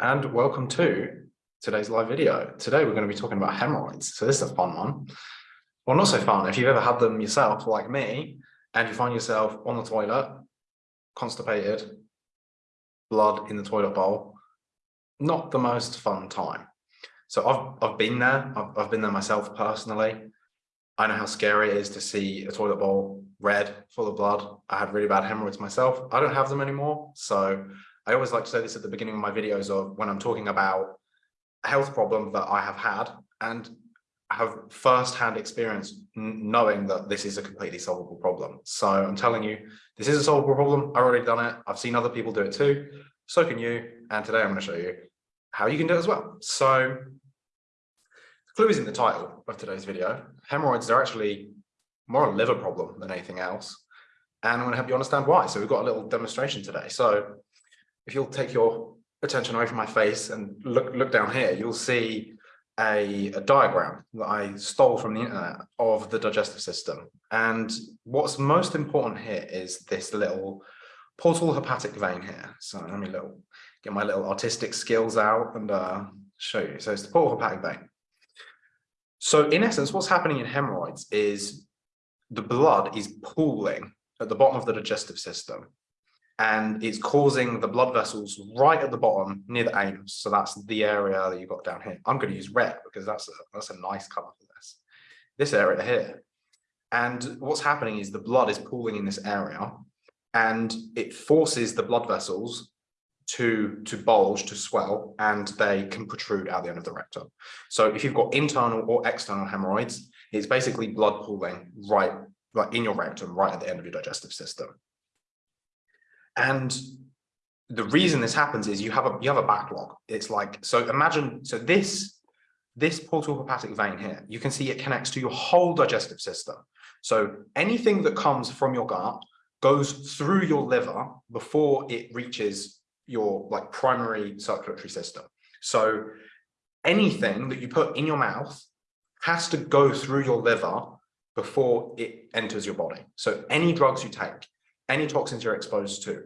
and welcome to today's live video. Today we're going to be talking about hemorrhoids. So this is a fun one. Well, not so fun. If you've ever had them yourself, like me, and you find yourself on the toilet, constipated, blood in the toilet bowl, not the most fun time. So I've, I've been there. I've, I've been there myself personally. I know how scary it is to see a toilet bowl red, full of blood. I had really bad hemorrhoids myself. I don't have them anymore. So I always like to say this at the beginning of my videos of when I'm talking about a health problem that I have had and have first-hand experience knowing that this is a completely solvable problem. So I'm telling you, this is a solvable problem. I've already done it. I've seen other people do it too. So can you. And today I'm going to show you how you can do it as well. So the clue is in the title of today's video. Hemorrhoids are actually more a liver problem than anything else. And I'm going to help you understand why. So we've got a little demonstration today. So if you'll take your attention away from my face and look look down here, you'll see a, a, diagram that I stole from the internet of the digestive system. And what's most important here is this little portal hepatic vein here. So let me little get my little artistic skills out and uh, show you. So it's the portal hepatic vein. So in essence, what's happening in hemorrhoids is the blood is pooling at the bottom of the digestive system and it's causing the blood vessels right at the bottom near the anus. So that's the area that you've got down here. I'm going to use red because that's a, that's a nice color for this. This area here. And what's happening is the blood is pooling in this area and it forces the blood vessels to to bulge to swell and they can protrude out the end of the rectum so if you've got internal or external hemorrhoids it's basically blood pooling right right in your rectum right at the end of your digestive system and the reason this happens is you have a you have a backlog. It's like so imagine so this this portal hepatic vein here, you can see it connects to your whole digestive system. So anything that comes from your gut goes through your liver before it reaches your like primary circulatory system. So anything that you put in your mouth has to go through your liver before it enters your body. So any drugs you take, any toxins you're exposed to,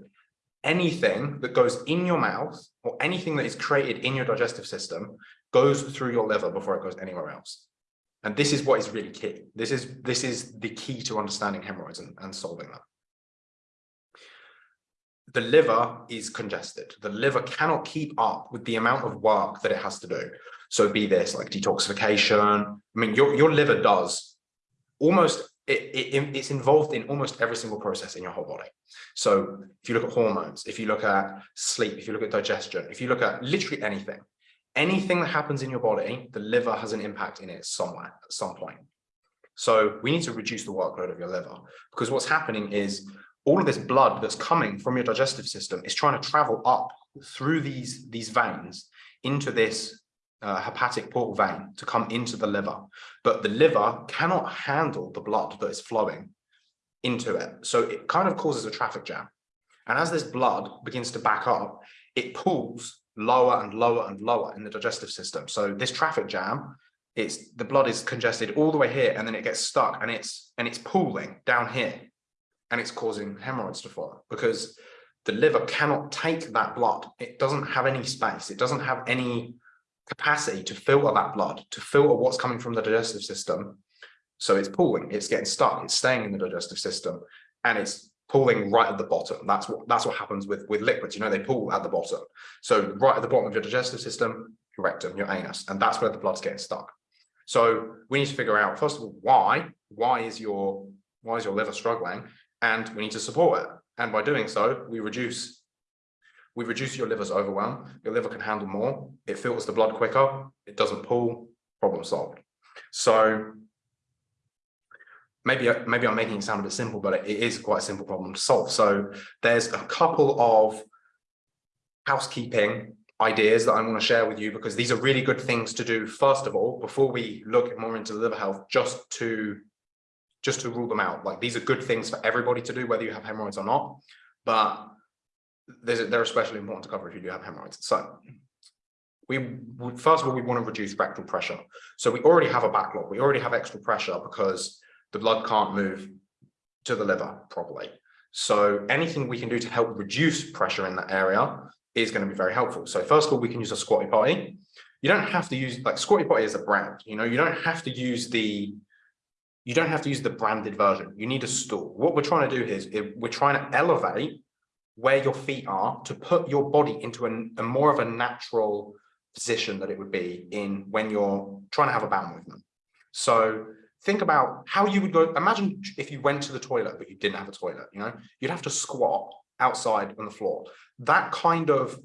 anything that goes in your mouth or anything that is created in your digestive system goes through your liver before it goes anywhere else. And this is what is really key. This is this is the key to understanding hemorrhoids and, and solving them. The liver is congested. The liver cannot keep up with the amount of work that it has to do. So be this like detoxification. I mean, your, your liver does almost it, it, it's involved in almost every single process in your whole body. So if you look at hormones, if you look at sleep, if you look at digestion, if you look at literally anything, anything that happens in your body, the liver has an impact in it somewhere at some point. So we need to reduce the workload of your liver because what's happening is all of this blood that's coming from your digestive system is trying to travel up through these, these veins into this uh, hepatic portal vein to come into the liver, but the liver cannot handle the blood that is flowing into it. So it kind of causes a traffic jam. And as this blood begins to back up, it pulls lower and lower and lower in the digestive system. So this traffic jam, it's the blood is congested all the way here and then it gets stuck and it's and it's pooling down here and it's causing hemorrhoids to form because the liver cannot take that blood. It doesn't have any space. It doesn't have any capacity to filter that blood, to filter what's coming from the digestive system. So it's pooling, it's getting stuck, it's staying in the digestive system, and it's pooling right at the bottom. That's what that's what happens with with liquids. You know, they pool at the bottom. So right at the bottom of your digestive system, your rectum, your anus, and that's where the blood's getting stuck. So we need to figure out first of all why why is your why is your liver struggling, and we need to support it. And by doing so, we reduce we reduce your liver's overwhelm. Your liver can handle more. It filters the blood quicker. It doesn't pull. Problem solved. So maybe maybe I'm making it sound a bit simple, but it is quite a simple problem to solve. So there's a couple of housekeeping ideas that I want to share with you because these are really good things to do first of all before we look more into liver health just to just to rule them out like these are good things for everybody to do whether you have hemorrhoids or not but they're especially important to cover if you do have hemorrhoids. So we first of all, we want to reduce rectal pressure. So we already have a backlog. We already have extra pressure because the blood can't move to the liver properly. So anything we can do to help reduce pressure in that area is going to be very helpful. So first of all, we can use a squatty potty. You don't have to use like squatty potty is a brand, you know, you don't have to use the you don't have to use the branded version. You need a stool. What we're trying to do is, is we're trying to elevate where your feet are to put your body into a, a more of a natural position that it would be in when you're trying to have a bowel movement. So think about how you would go imagine if you went to the toilet but you didn't have a toilet you know? You'd have to squat outside on the floor. That kind of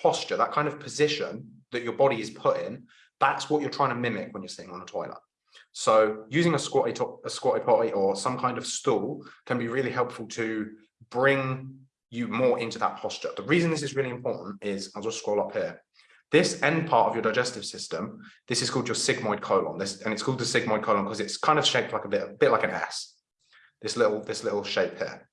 posture that kind of position that your body is put in that's what you're trying to mimic when you're sitting on a toilet. So using a squatty a squatty potty or some kind of stool can be really helpful to bring you more into that posture the reason this is really important is i'll just scroll up here this end part of your digestive system, this is called your sigmoid colon. This and it's called the sigmoid colon because it's kind of shaped like a bit, a bit like an S. This little, this little shape here.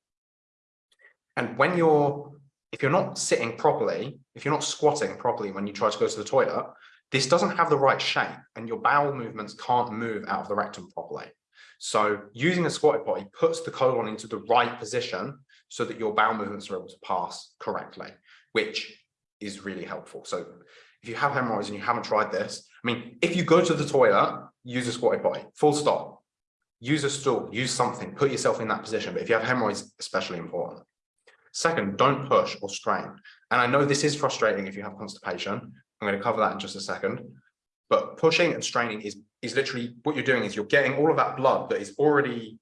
And when you're, if you're not sitting properly, if you're not squatting properly when you try to go to the toilet, this doesn't have the right shape and your bowel movements can't move out of the rectum properly. So using a squatty potty puts the colon into the right position so that your bowel movements are able to pass correctly, which is really helpful. So if you have hemorrhoids and you haven't tried this, I mean, if you go to the toilet, use a squatty potty, full stop. Use a stool, use something, put yourself in that position. But if you have hemorrhoids, especially important. Second, don't push or strain. And I know this is frustrating if you have constipation. I'm going to cover that in just a second. But pushing and straining is, is literally what you're doing is you're getting all of that blood that is already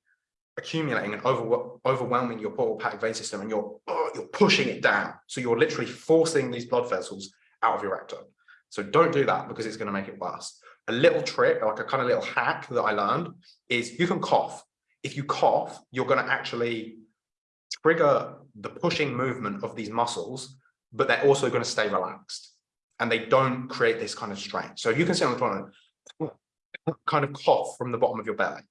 accumulating and over, overwhelming your portal vein system and you're, oh, you're pushing it down. So you're literally forcing these blood vessels out of your rectum. So don't do that because it's going to make it worse. A little trick, like a kind of little hack that I learned is you can cough. If you cough, you're going to actually trigger the pushing movement of these muscles, but they're also going to stay relaxed and they don't create this kind of strain. So you can sit on the toilet, kind of cough from the bottom of your belly.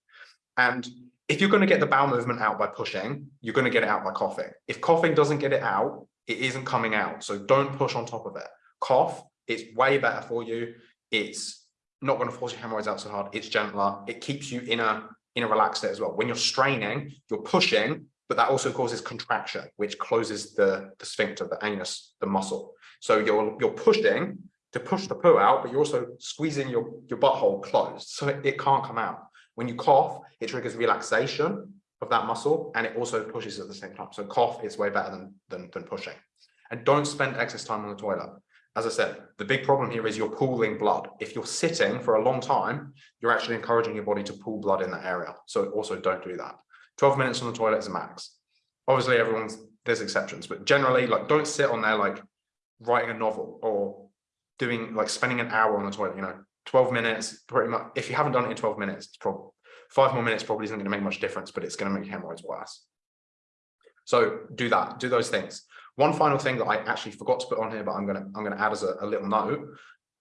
And if you're going to get the bowel movement out by pushing, you're going to get it out by coughing. If coughing doesn't get it out, it isn't coming out. So don't push on top of it cough, it's way better for you. It's not going to force your hemorrhoids out so hard. It's gentler. It keeps you in a in a relaxed state as well. When you're straining, you're pushing, but that also causes contraction, which closes the, the sphincter, the anus, the muscle. So you're you're pushing to push the poo out, but you're also squeezing your, your butthole closed. So it, it can't come out. When you cough, it triggers relaxation of that muscle and it also pushes at the same time. So cough is way better than, than, than pushing. And don't spend excess time on the toilet as I said, the big problem here is you're pooling blood. If you're sitting for a long time, you're actually encouraging your body to pool blood in that area. So also don't do that. 12 minutes on the toilet is a max. Obviously, everyone's there's exceptions, but generally, like don't sit on there like writing a novel or doing like spending an hour on the toilet, you know, 12 minutes, pretty much. If you haven't done it in 12 minutes, it's probably five more minutes probably isn't going to make much difference, but it's going to make hemorrhoids worse. So do that, do those things. One final thing that I actually forgot to put on here, but I'm gonna I'm gonna add as a, a little note.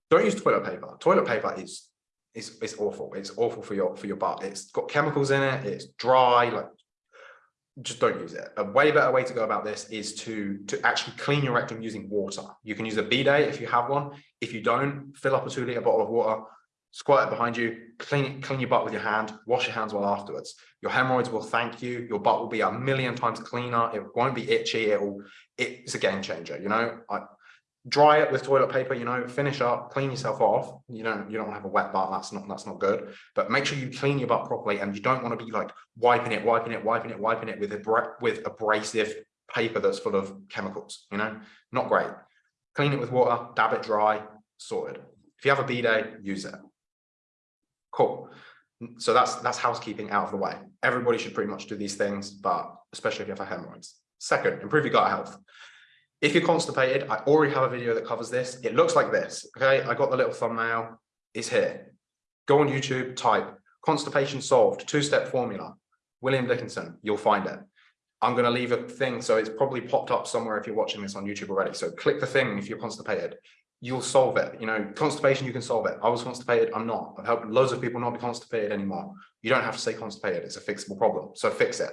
Don't use toilet paper. Toilet paper is is is awful. It's awful for your for your butt. It's got chemicals in it. It's dry. Like just don't use it. A way better way to go about this is to to actually clean your rectum using water. You can use a bidet if you have one. If you don't, fill up a two liter bottle of water, squirt it behind you, clean clean your butt with your hand, wash your hands well afterwards. Your hemorrhoids will thank you. Your butt will be a million times cleaner. It won't be itchy. It will. It's a game changer. You know, I, dry it with toilet paper. You know, finish up, clean yourself off. You don't. You don't have a wet butt. That's not. That's not good. But make sure you clean your butt properly, and you don't want to be like wiping it, wiping it, wiping it, wiping it with a with abrasive paper that's full of chemicals. You know, not great. Clean it with water. Dab it dry. Sorted. If you have a bidet, use it. Cool. So that's that's housekeeping out of the way. Everybody should pretty much do these things, but especially if you have hemorrhoids. Second, improve your gut health. If you're constipated, I already have a video that covers this. It looks like this. Okay, I got the little thumbnail. It's here. Go on YouTube, type constipation solved, two-step formula. William Dickinson, you'll find it. I'm going to leave a thing, so it's probably popped up somewhere if you're watching this on YouTube already. So click the thing if you're constipated you'll solve it. You know, constipation, you can solve it. I was constipated, I'm not. I've helped loads of people not be constipated anymore. You don't have to stay constipated. It's a fixable problem. So fix it.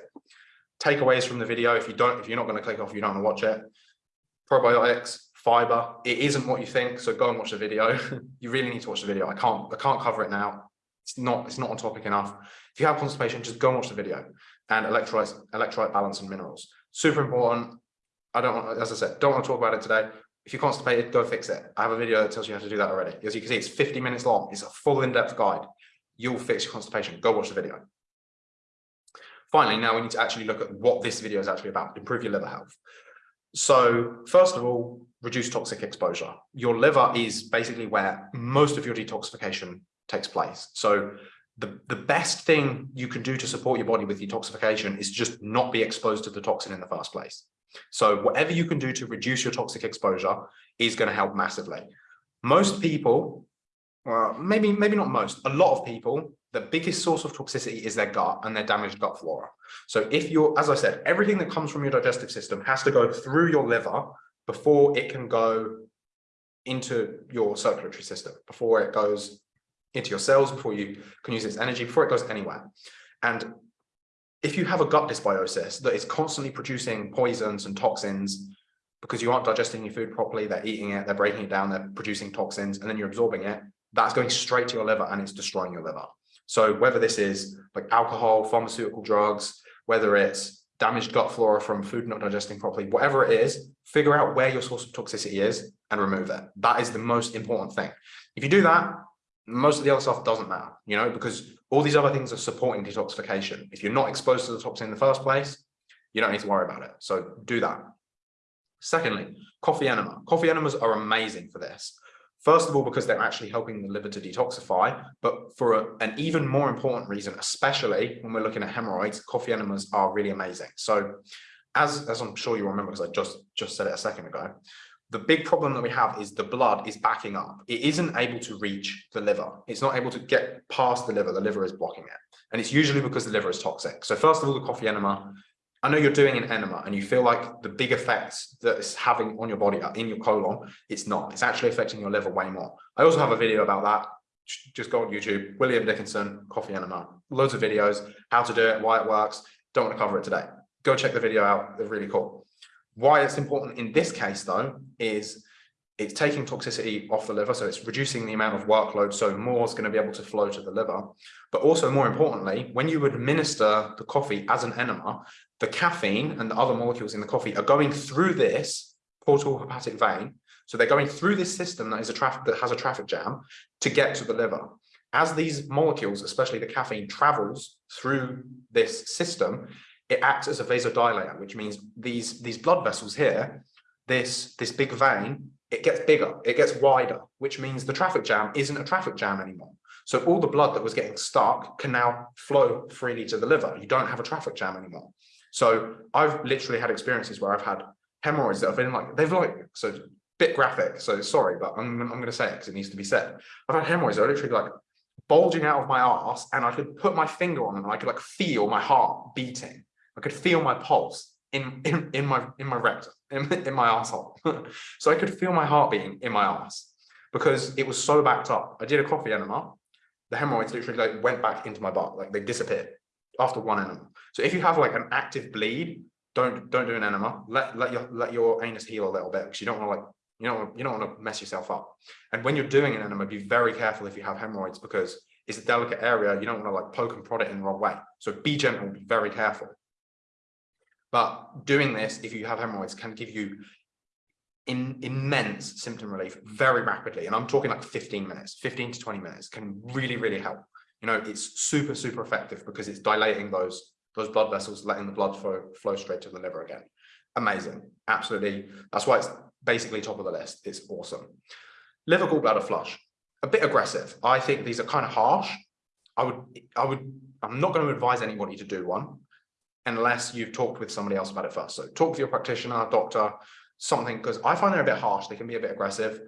Takeaways from the video. If you don't, if you're not going to click off, you don't want to watch it. Probiotics, fiber. It isn't what you think. So go and watch the video. you really need to watch the video. I can't, I can't cover it now. It's not, it's not on topic enough. If you have constipation, just go and watch the video and electrolyte, electrolyte balance and minerals. Super important. I don't want, as I said, don't want to talk about it today If you're constipated, go fix it. I have a video that tells you how to do that already. As you can see, it's 50 minutes long. It's a full in-depth guide. You'll fix your constipation. Go watch the video. Finally, now we need to actually look at what this video is actually about, improve your liver health. So first of all, reduce toxic exposure. Your liver is basically where most of your detoxification takes place. So the, the best thing you can do to support your body with detoxification is just not be exposed to the toxin in the first place. So whatever you can do to reduce your toxic exposure is going to help massively. Most people, well, maybe, maybe not most, a lot of people, the biggest source of toxicity is their gut and their damaged gut flora. So if you're, as I said, everything that comes from your digestive system has to go through your liver before it can go into your circulatory system, before it goes into your cells, before you can use its energy, before it goes anywhere. And if you have a gut dysbiosis that is constantly producing poisons and toxins because you aren't digesting your food properly, they're eating it, they're breaking it down, they're producing toxins, and then you're absorbing it, that's going straight to your liver and it's destroying your liver. So whether this is like alcohol, pharmaceutical drugs, whether it's damaged gut flora from food not digesting properly, whatever it is, figure out where your source of toxicity is and remove it. That is the most important thing. If you do that, most of the other stuff doesn't matter, you know, because all these other things are supporting detoxification. If you're not exposed to the toxin in the first place, you don't need to worry about it. So do that. Secondly, coffee enema. Coffee enemas are amazing for this. First of all, because they're actually helping the liver to detoxify, but for a, an even more important reason, especially when we're looking at hemorrhoids, coffee enemas are really amazing. So as, as I'm sure you remember, because I just, just said it a second ago, the big problem that we have is the blood is backing up. It isn't able to reach the liver. It's not able to get past the liver. The liver is blocking it. And it's usually because the liver is toxic. So first of all, the coffee enema, I know you're doing an enema and you feel like the big effects that it's having on your body are in your colon. It's not. It's actually affecting your liver way more. I also have a video about that. Just go on YouTube, William Dickinson, coffee enema. Loads of videos, how to do it, why it works. Don't want to cover it today. Go check the video out. They're really cool. Why it's important in this case, though, is it's taking toxicity off the liver, so it's reducing the amount of workload, so more is going to be able to flow to the liver. But also, more importantly, when you administer the coffee as an enema, the caffeine and the other molecules in the coffee are going through this portal hepatic vein. So they're going through this system that is a traffic that has a traffic jam to get to the liver. As these molecules, especially the caffeine, travels through this system, it acts as a vasodilator, which means these, these blood vessels here, this, this big vein, it gets bigger, it gets wider, which means the traffic jam isn't a traffic jam anymore. So all the blood that was getting stuck can now flow freely to the liver. You don't have a traffic jam anymore. So I've literally had experiences where I've had hemorrhoids that have been like, they've like, so bit graphic, so sorry, but I'm, I'm going to say it because it needs to be said. I've had hemorrhoids that are literally like bulging out of my ass and I could put my finger on them and I could like feel my heart beating. I could feel my pulse in, in, in my in my rectum, in, in my asshole. so I could feel my heart beating in my ass because it was so backed up. I did a coffee enema. The hemorrhoids literally like went back into my butt, like they disappeared after one enema. So if you have like an active bleed, don't don't do an enema. Let let your let your anus heal a little bit because you don't want to like you don't you don't want to mess yourself up. And when you're doing an enema, be very careful if you have hemorrhoids because it's a delicate area. You don't want to like poke and prod it in the wrong way. So be gentle, be very careful. But doing this, if you have hemorrhoids, can give you in immense symptom relief very rapidly. And I'm talking like 15 minutes, 15 to 20 minutes can really, really help. You know, it's super, super effective because it's dilating those, those blood vessels, letting the blood flow, flow straight to the liver again. Amazing. Absolutely. That's why it's basically top of the list. It's awesome. Liver gallbladder flush, a bit aggressive. I think these are kind of harsh. I would, I would, I'm not going to advise anybody to do one unless you've talked with somebody else about it first. So talk with your practitioner, doctor, something, because I find they're a bit harsh. They can be a bit aggressive.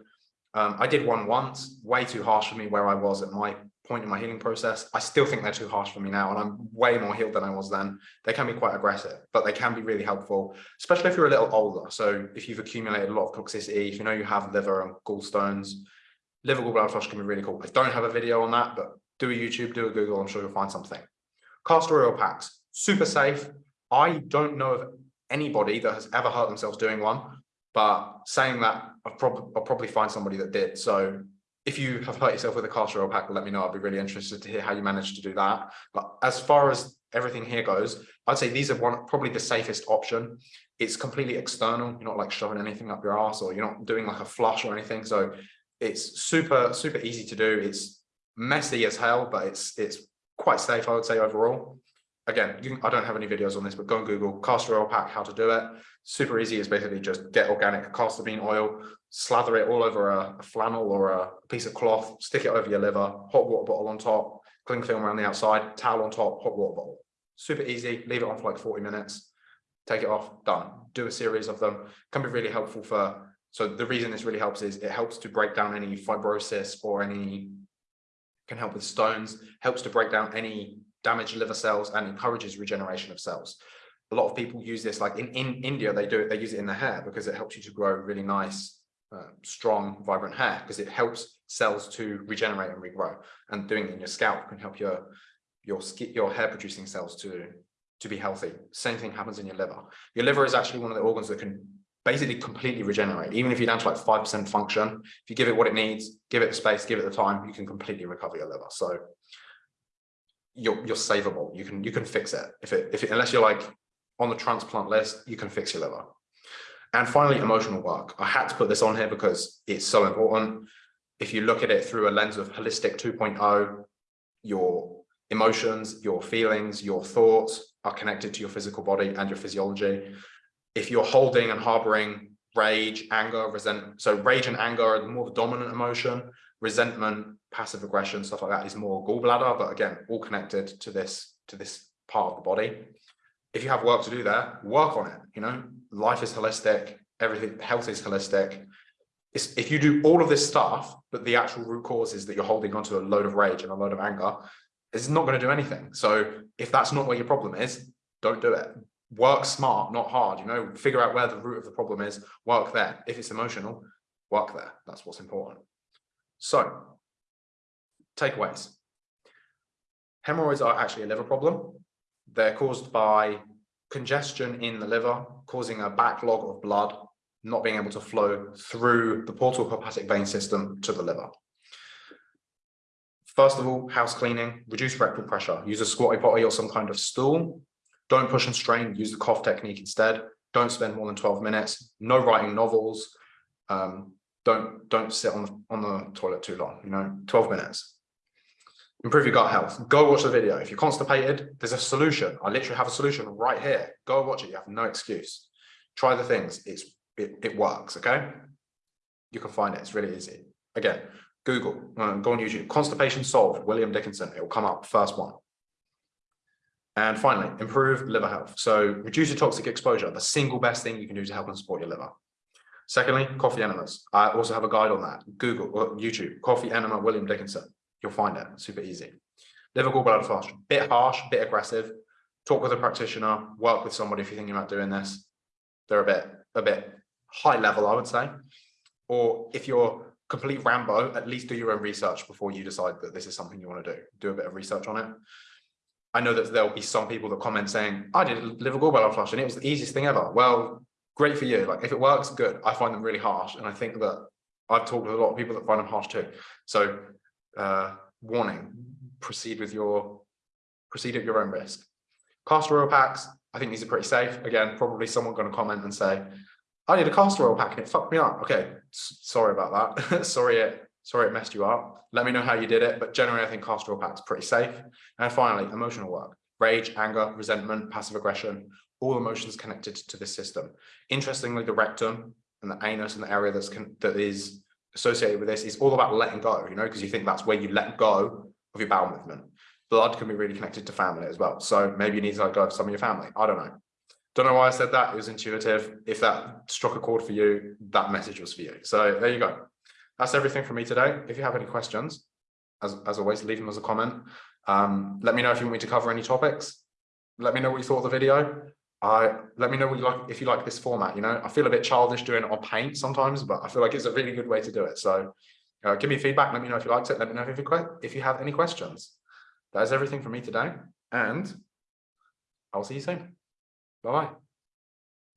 Um, I did one once, way too harsh for me where I was at my point in my healing process. I still think they're too harsh for me now, and I'm way more healed than I was then. They can be quite aggressive, but they can be really helpful, especially if you're a little older. So if you've accumulated a lot of toxicity, if you know you have liver and gallstones, liver gallbladder flush can be really cool. I don't have a video on that, but do a YouTube, do a Google, I'm sure you'll find something. Castor oil packs super safe. I don't know of anybody that has ever hurt themselves doing one, but saying that I'll, prob I'll probably find somebody that did. So if you have hurt yourself with a castor oil pack, let me know. I'd be really interested to hear how you managed to do that. But as far as everything here goes, I'd say these are one probably the safest option. It's completely external. You're not like shoving anything up your ass or you're not doing like a flush or anything. So it's super, super easy to do. It's messy as hell, but it's it's quite safe, I would say overall. Again, can, I don't have any videos on this, but go and Google castor oil pack, how to do it. Super easy is basically just get organic castor bean oil, slather it all over a, a flannel or a piece of cloth, stick it over your liver, hot water bottle on top, cling film around the outside, towel on top, hot water bottle. Super easy, leave it on for like 40 minutes, take it off, done. Do a series of them, can be really helpful for, so the reason this really helps is it helps to break down any fibrosis or any, can help with stones, helps to break down any damaged liver cells and encourages regeneration of cells. A lot of people use this, like in, in India, they do it, they use it in the hair because it helps you to grow really nice, uh, strong, vibrant hair because it helps cells to regenerate and regrow. And doing it in your scalp can help your your skin, your hair producing cells to to be healthy. Same thing happens in your liver. Your liver is actually one of the organs that can basically completely regenerate. Even if you're down to like 5% function, if you give it what it needs, give it the space, give it the time, you can completely recover your liver. So you're you're savable. You can you can fix it. If it if it, unless you're like on the transplant list, you can fix your liver. And finally, emotional work. I had to put this on here because it's so important. If you look at it through a lens of holistic 2.0, your emotions, your feelings, your thoughts are connected to your physical body and your physiology. If you're holding and harboring rage, anger, resentment, so rage and anger are the more dominant emotion, resentment, passive aggression, stuff like that is more gallbladder, but again, all connected to this, to this part of the body. If you have work to do there, work on it. You know, life is holistic, everything, health is holistic. It's, if you do all of this stuff, but the actual root cause is that you're holding onto a load of rage and a load of anger, it's not going to do anything. So if that's not where your problem is, don't do it. Work smart, not hard, you know, figure out where the root of the problem is, work there. If it's emotional, work there. That's what's important. So takeaways. Hemorrhoids are actually a liver problem. They're caused by congestion in the liver, causing a backlog of blood, not being able to flow through the portal hepatic vein system to the liver. First of all, house cleaning, reduce rectal pressure, use a squatty potty or some kind of stool. Don't push and strain, use the cough technique instead. Don't spend more than 12 minutes, no writing novels. Um, don't, don't sit on the, on the toilet too long, you know, 12 minutes. Improve your gut health. Go watch the video. If you're constipated, there's a solution. I literally have a solution right here. Go watch it. You have no excuse. Try the things. It's it, it works. Okay. You can find it. It's really easy. Again, Google, uh, go on YouTube, constipation solved, William Dickinson, it will come up first one. And finally, improve liver health. So reduce your toxic exposure, the single best thing you can do to help and support your liver. Secondly, coffee enemas. I also have a guide on that. Google or YouTube, coffee enema, William Dickinson. You'll find it, super easy. Liver gallbladder fast, bit harsh, bit aggressive. Talk with a practitioner, work with somebody if you're thinking about doing this. They're a bit, a bit high level, I would say. Or if you're complete Rambo, at least do your own research before you decide that this is something you want to do. Do a bit of research on it. I know that there'll be some people that comment saying, I did liver gallbladder flush and it was the easiest thing ever. Well, great for you. Like if it works, good. I find them really harsh. And I think that I've talked with a lot of people that find them harsh too. So uh, warning, proceed with your, proceed at your own risk. Castor oil packs, I think these are pretty safe. Again, probably someone going to comment and say, I need a castor oil pack and it fucked me up. Okay, sorry about that. sorry it sorry it messed you up. Let me know how you did it. But generally, I think castor oil pack's pretty safe. And finally, emotional work. Rage, anger, resentment, passive aggression, all emotions connected to this system. Interestingly, the rectum and the anus and the area that's that is associated with this is all about letting go, you know, because you think that's where you let go of your bowel movement. Blood can be really connected to family as well. So maybe you need to let go of some of your family. I don't know. Don't know why I said that. It was intuitive. If that struck a chord for you, that message was for you. So there you go. That's everything from me today. If you have any questions, as, as always, leave them as a comment. Um, let me know if you want me to cover any topics. Let me know what you thought of the video. I let me know what you like if you like this format. You know, I feel a bit childish doing it on paint sometimes, but I feel like it's a really good way to do it. So uh, give me feedback. Let me know if you liked it. Let me know if you if you have any questions. That is everything from me today, and I'll see you soon. Bye bye.